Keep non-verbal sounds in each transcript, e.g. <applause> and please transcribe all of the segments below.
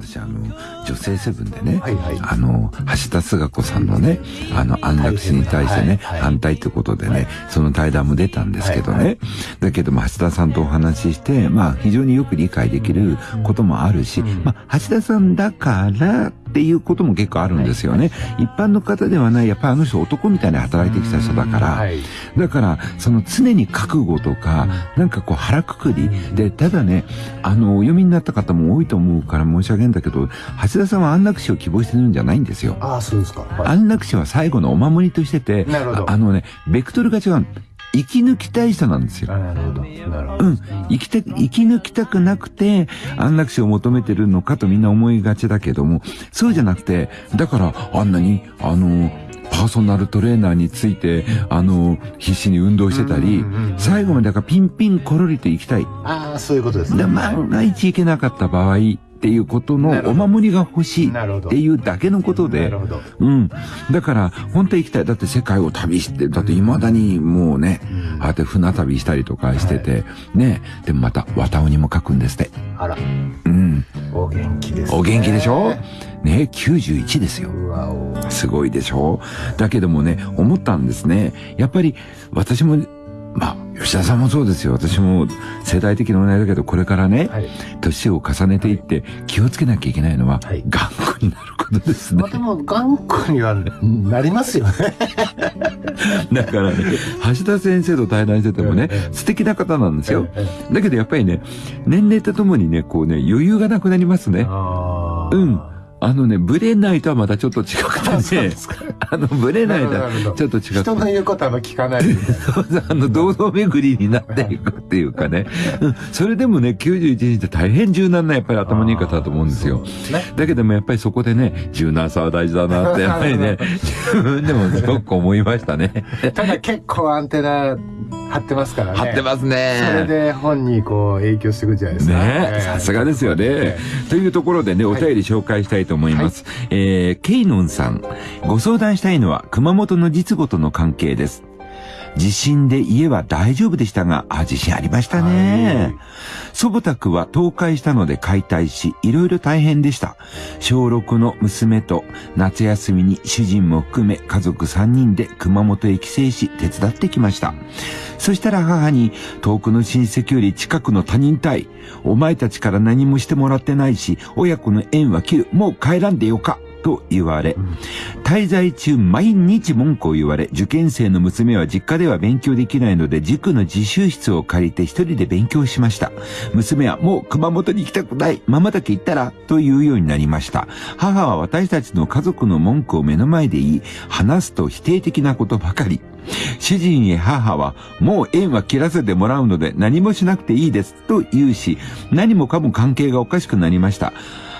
私あの、女性セブンでね、はいはい、あの、橋田壽賀子さんのね、あの、安楽死に対してね、はいはい、反対ってことでね、はい、その対談も出たんですけどね、はいはい、だけども橋田さんとお話しして、まあ、非常によく理解できることもあるし、うん、まあ、橋田さんだから、っていうことも結構あるんですよね。一般の方ではない、やっぱりあの人男みたいに働いてきた人だから、だから、その常に覚悟とか、なんかこう腹くくり、で、ただね、あの、お読みになった方も多いと思うから申し訳ないんだけど、橋田さんは安楽死を希望してるんじゃないんですよ。ああ、そうですか。はい、安楽死は最後のお守りとしてて、あのね、ベクトルが違う。生き抜きたい人なんですよ。なるほど。なるほど。うん。生きて、生き抜きたくなくて、安楽死を求めてるのかとみんな思いがちだけども、そうじゃなくて、だからあんなに、あの、パーソナルトレーナーについて、あの、必死に運動してたり、最後までだからピンピンコロリと行きたい。ああ、そういうことですね。で、万が一行けなかった場合、っていうことのお守りが欲しいっていうだけのことで、うん。だから、本当に行きたい。だって世界を旅して、だって未だにもうね、ああやって船旅したりとかしてて、ね。でもまた、綿尾にも書くんですって。あら。うん。お元気です、ね。お元気でしょ？ね、91ですよ。すごいでしょ？だけどもね、思ったんですね。やっぱり、私もまあ、吉田さんもそうですよ。私も世代的な問題だけど、これからね、はい、年を重ねていって気をつけなきゃいけないのは、はい、頑固になることですね。まあ、でも、頑固にはなりますよね。<laughs> だからね、橋田先生と対談しててもね、素敵な方なんですよ。だけどやっぱりね、年齢とともにね、こうね、余裕がなくなりますね。うん。あのね、ブレないとはまたちょっと違くてね。<laughs> あの、ブレないとはちょっと違くて。人の言うことは聞かない <laughs> あの、堂々巡りになっていくっていうかね。それでもね、91人って大変柔軟なやっぱり頭のいい方だと思うんですよ。だけどもやっぱりそこでね、柔軟さは大事だなって、やっぱりね、<laughs> 自分でもすごく思いましたね。ただ結構アンテナ張ってますからね。張ってますね。それで本にこう影響していくじゃないですか。ねさすがですよね。というところでね、お便り紹介したいと思います。はい、えー、ケイノンさん。ご相談したいのは熊本の実母との関係です。地震で家は大丈夫でしたが、あ、地震ありましたね。祖母宅は倒壊したので解体し、いろいろ大変でした。小6の娘と夏休みに主人も含め家族3人で熊本へ帰省し手伝ってきました。そしたら母に遠くの親戚より近くの他人対、お前たちから何もしてもらってないし、親子の縁は切る、もう帰らんでよか。と言われ、滞在中毎日文句を言われ、受験生の娘は実家では勉強できないので、塾の自習室を借りて一人で勉強しました。娘はもう熊本に行きたくない、ママだけ行ったら、と言うようになりました。母は私たちの家族の文句を目の前で言い、話すと否定的なことばかり。主人へ母は、もう縁は切らせてもらうので何もしなくていいです、と言うし、何もかも関係がおかしくなりました。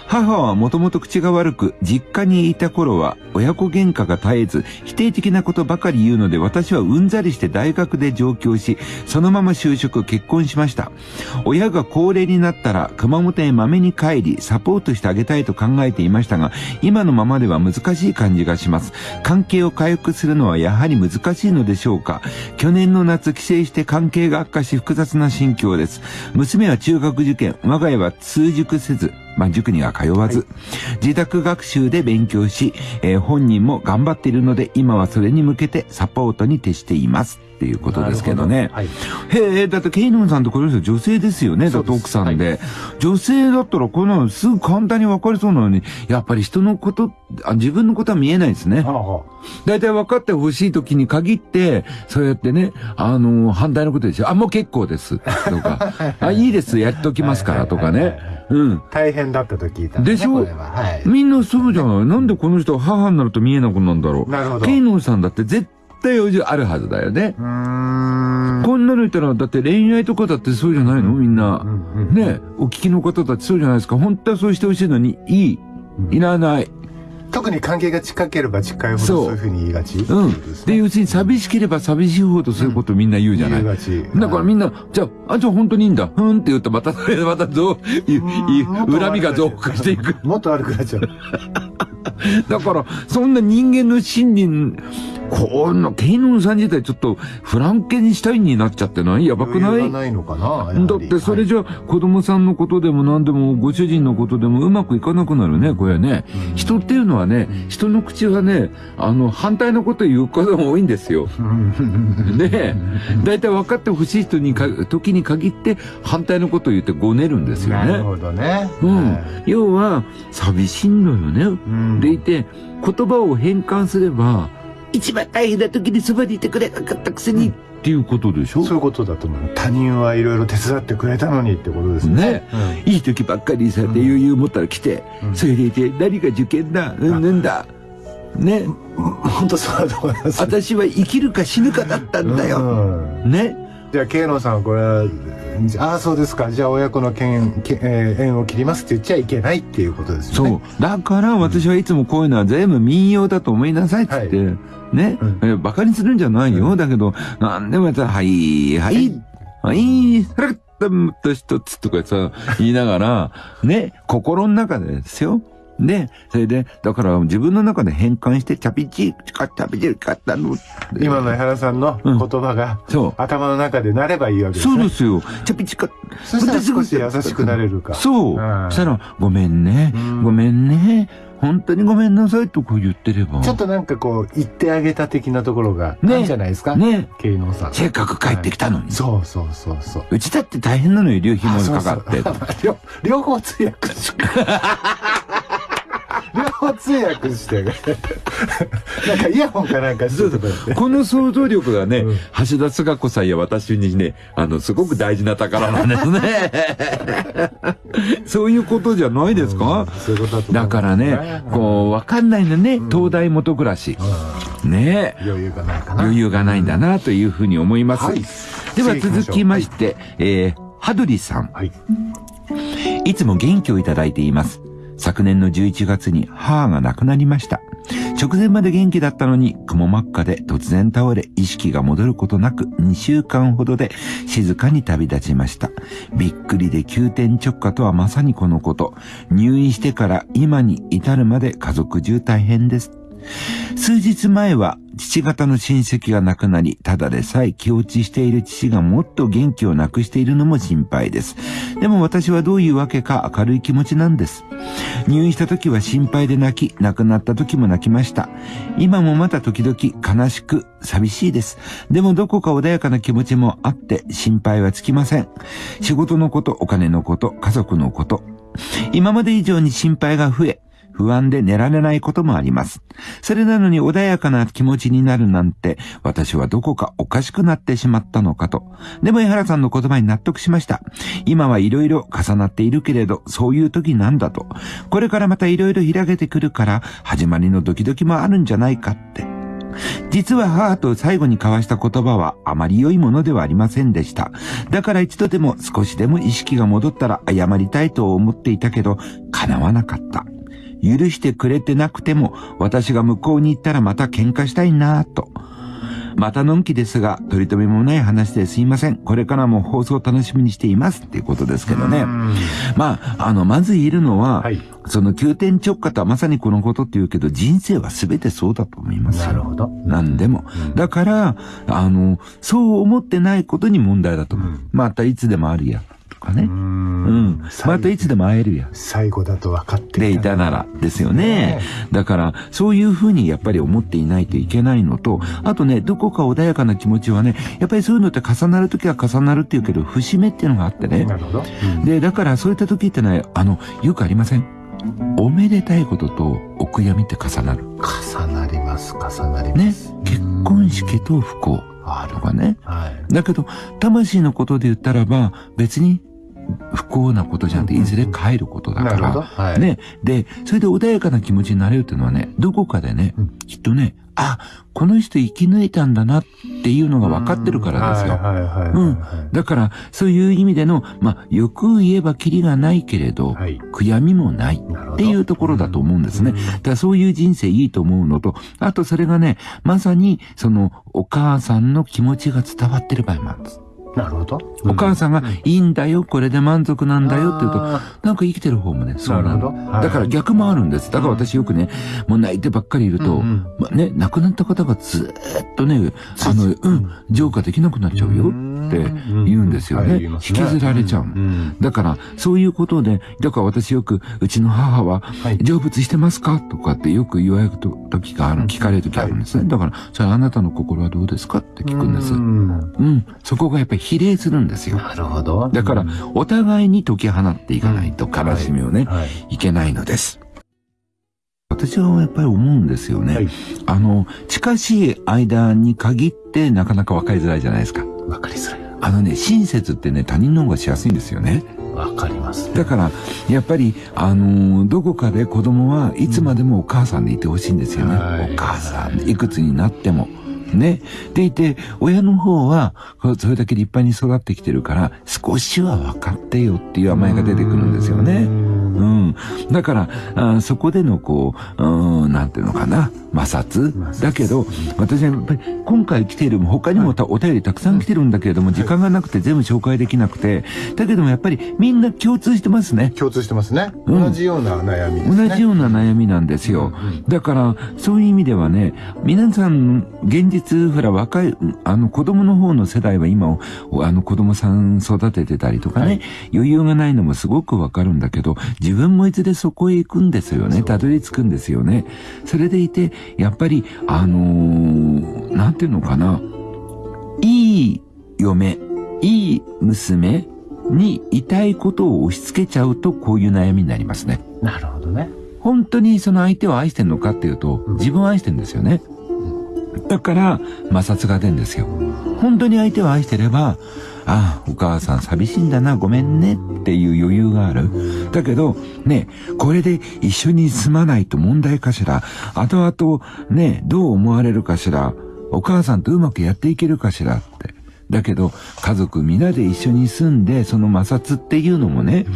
母はもともと口が悪く、実家にいた頃は親子喧嘩が絶えず、否定的なことばかり言うので私はうんざりして大学で上京し、そのまま就職、結婚しました。親が高齢になったら熊本へ豆に帰り、サポートしてあげたいと考えていましたが、今のままでは難しい感じがします。関係を回復するのはやはり難しいのでしょうか。去年の夏帰省して関係が悪化し複雑な心境です。娘は中学受験、我が家は通塾せず、まあ、塾には通わず、はい、自宅学習で勉強し、えー、本人も頑張っているので、今はそれに向けてサポートに徹しています。っていうことですけどね。どはい、へえ、だってケイノンさんとこれですよ、女性ですよね、だって奥さんで、はい、女性だったらこんなのすぐ簡単に分かりそうなのに、やっぱり人のこと、あ自分のことは見えないですね。大体分かってほしい時に限って、そうやってね、あのー、反対のことですよ。あ、もう結構です。とか、<laughs> あ、いいです、やっときますから、とかね。うん。大変だったと聞いた、ね、でしょ、はい、みんなそうじゃない？なんでこの人母になると見えなくなるんだろう？なるほど。ケイノンさんだって絶対あるはずだよね。こんなの言ったら、だって恋愛とかだってそうじゃないの？みんな。ねお聞きの方たちそうじゃないですか。本当はそうしてほしいのに、いい。いらない。特に関係が近ければ近いほどそういうふうに言いがちうん。で、要するに寂しければ寂しいほどそういうことみんな言うじゃない。だからみんな、じゃあ、あ、じゃあ本当にいいんだ。ふんって言うとまたそれでまたどう、恨みが増加していく。<laughs> もっと悪くなっちゃう。<laughs> だから、そんな人間の心理こんな、ケイノンさん自体ちょっとフランケンシュタインになっちゃってない？やばくない？ないのかなだってそれじゃ子供さんのことでも何でもご主人のことでもうまくいかなくなるね、これね。うん人っていうのはね、人の口はね、あの、反対のこと言う方が多いんですよ。ねえ。だいたい分かってほしい人にか、時に限って反対のことを言ってごねるんですよね。なるほどね。うんはい。要は、寂しいのよね。うんでいて、言葉を変換すれば、一番大変な時にそばにいてくれなかったくせに、っていうことでしょ？そういうことだと思う。他人はいろいろ手伝ってくれたのにってことですね。ねいい時ばっかりさ、うんで余裕持ったら来て、うんそれでいて、何が受験だ、うんぬんだ。ね、うん。本当そうだと思います。私は生きるか死ぬかだったんだよ。うんね。じゃあ、慶野さん、これは、ああ、そうですか。じゃあ、親子の縁、けえー縁を切りますって言っちゃいけないっていうことですよね。そう。だから私はいつもこういうのは全部民謡だと思いなさいっつって、はね、うんえバカにするんじゃないよ。うんだけど、なんでもやったら、はい、はい、はい、それと一つとかさ、言いながら、ね、心の中でですよ。で、それで、だから自分の中で変換して、チャピチ、チカチャピチカったの。今の江原さんの言葉が、そう。頭の中でなればいいわけですね。そうですよ。チャピチカ。そしたら少し優しくなれるか。そう。うんそしたら、ごめんねう。んごめんね。本当にごめんなさいとこう言ってれば。ちょっとなんかこう、言ってあげた的なところが、あねるんじゃないですか？ね。慶能さん。せっかく帰ってきたのに。そうそうそうそう。うちだって大変なのよ、流費もかかって。<laughs> 両方通訳し <laughs> 両方通訳して。<laughs> なんかイヤホンかなんかしてとか。この想像力がね、うん橋田壽賀子さんや私にね、あの、すごく大事な宝なんですね。<laughs> そういうことじゃないですか、そういうことだだからね、こう、わかんないのね、東大元暮らし。うねん余裕がないかな。余裕がないんだな、というふうに思います。はいでは続きまして、えー、はどりさん。はい。いつも元気をいただいています。昨年の11月に母が亡くなりました。直前まで元気だったのに、雲真っ赤で突然倒れ、意識が戻ることなく2週間ほどで静かに旅立ちました。びっくりで急転直下とはまさにこのこと。入院してから今に至るまで家族中大変です。数日前は父方の親戚が亡くなり、ただでさえ気落ちしている父がもっと元気をなくしているのも心配です。でも私はどういうわけか明るい気持ちなんです。入院した時は心配で泣き、亡くなった時も泣きました。今もまた時々悲しく寂しいです。でもどこか穏やかな気持ちもあって心配はつきません。仕事のこと、お金のこと、家族のこと。今まで以上に心配が増え、不安で寝られないこともあります。それなのに穏やかな気持ちになるなんて、私はどこかおかしくなってしまったのかと。でも江原さんの言葉に納得しました。今はいろいろ重なっているけれど、そういう時なんだと。これからまたいろいろ開けてくるから、始まりのドキドキもあるんじゃないかって。実は母と最後に交わした言葉はあまり良いものではありませんでした。だから一度でも少しでも意識が戻ったら謝りたいと思っていたけど、叶わなかった。許してくれてなくても、私が向こうに行ったらまた喧嘩したいなぁと。またのんきですが、取り留めもない話ですいません。これからも放送を楽しみにしていますっていうことですけどね。うんまあ、あの、まず言えるのは、はい。その急転直下とはまさにこのことって言うけど、人生は全てそうだと思いますよ。なるほど。何でも。だから、あの、そう思ってないことに問題だと思う。うんまたいつでもあるや、とかね。ううんん。またいつでも会えるや。最後だと分かってでいたならですよねね。だから、そういうふうにやっぱり思っていないといけないのと、あとね、どこか穏やかな気持ちはね、やっぱりそういうのって重なるときは重なるっていうけど、節目っていうのがあってね。なるほど。で、だからそういった時ってね、あの、よくありませんおめでたいこととお悔やみって重なる。重なります、重なりねます。。結婚式と不幸ある。とかね。はい。だけど、魂のことで言ったらば、別に不幸なことじゃなくて、いずれ帰ることだか。ら。はい。ね。で、それで穏やかな気持ちになれるっていうのはね、どこかでねうん、きっとね、あ、この人生き抜いたんだなっていうのが分かってるからですよ。うんだから、そういう意味での、まあ、よく言えばキリがないけれど、はい。悔やみもない。っていうところだと思うんですね。うんだからそういう人生いいと思うのと、あとそれがね、まさにそのお母さんの気持ちが伝わってる場合もあるんです。なるほど。お母さんが、いいんだよ、これで満足なんだよって言うと、あなんか生きてる方もね、そうなの。だ。から逆もあるんです。だから私よくね、もう泣いてばっかりいると、ね、亡くなった方がずーっとね、あの、うん、浄化できなくなっちゃうよって言うんですよね。引きずられちゃう。んだから、そういうことで、だから私よく、うちの母は、はい成仏してますか？とかってよく言われる時がある、聞かれる時あるんですね。だから、それあなたの心はどうですか？って聞くんです。ううん。んそこがやっぱり比例するんですよ。なるほど。だから、お互いに解き放っていかないと悲しみをね、はい。いけないのです。私はやっぱり思うんですよね。はいあの、近しい間に限ってなかなか分かりづらいじゃないですか。わかりづらい。あのね、親切ってね、他人の方がしやすいんですよね。わかります。だから、やっぱり、あのーどこかで子供はいつまでもお母さんでいてほしいんですよね。はいお母さん、いくつになっても。ね。でいて、親の方は、それだけ立派に育ってきてるから、少しは分かってよっていう甘えが出てくるんですよね。うん。だから、あそこでのこう、うん、なんていうのかな、摩擦摩擦だけど、私はやっぱり今回来ている、他にもたお便りたくさん来てるんだけれども、時間がなくて全部紹介できなくて、だけどもやっぱりみんな共通してますね。共通してますね。うん同じような悩みですね。同じような悩みなんですよ。だから、そういう意味ではね、皆さん、現実、ほら、若い、あの、子供の方の世代は今、おあの、子供さん育ててたりとかね、はい余裕がないのもすごくわかるんだけど、自分もいずれそこへ行くんですよね。たどり着くんですよね。それでいて、やっぱり、あのーなんていうのかな、いい嫁、いい娘にいたいことを押し付けちゃうと、こういう悩みになりますね。なるほどね。本当にその相手を愛してんのかっていうと、うん自分を愛してんですよね。だから、摩擦が出るんですよ。本当に相手を愛してれば、ああ、お母さん寂しいんだな、ごめんねっていう余裕がある。だけど、ね、これで一緒に住まないと問題かしら、後々、ね、どう思われるかしら、お母さんとうまくやっていけるかしらって。だけど、家族皆で一緒に住んで、その摩擦っていうのもね、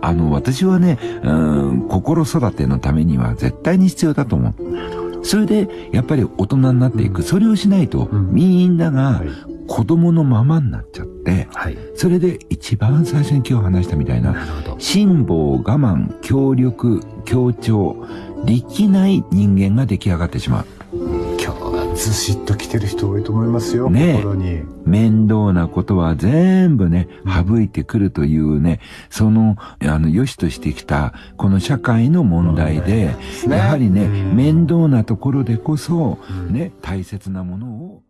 あの、私はね、うん、心育てのためには絶対に必要だと思う。それで、やっぱり大人になっていく。それをしないと、うんみんながはい子供のままになっちゃって、はい。それで一番最初に今日話したみたいな。辛抱、我慢、協力、協調、力ない人間が出来上がってしまう。ずしっと来てる人多いと思いますよ。ねえ。心に。面倒なことは全部ね、省いてくるというね、その、あの、良しとしてきた、この社会の問題で、すね。やはりね、うん。面倒なところでこそ、ね、大切なものを、